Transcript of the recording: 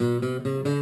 Música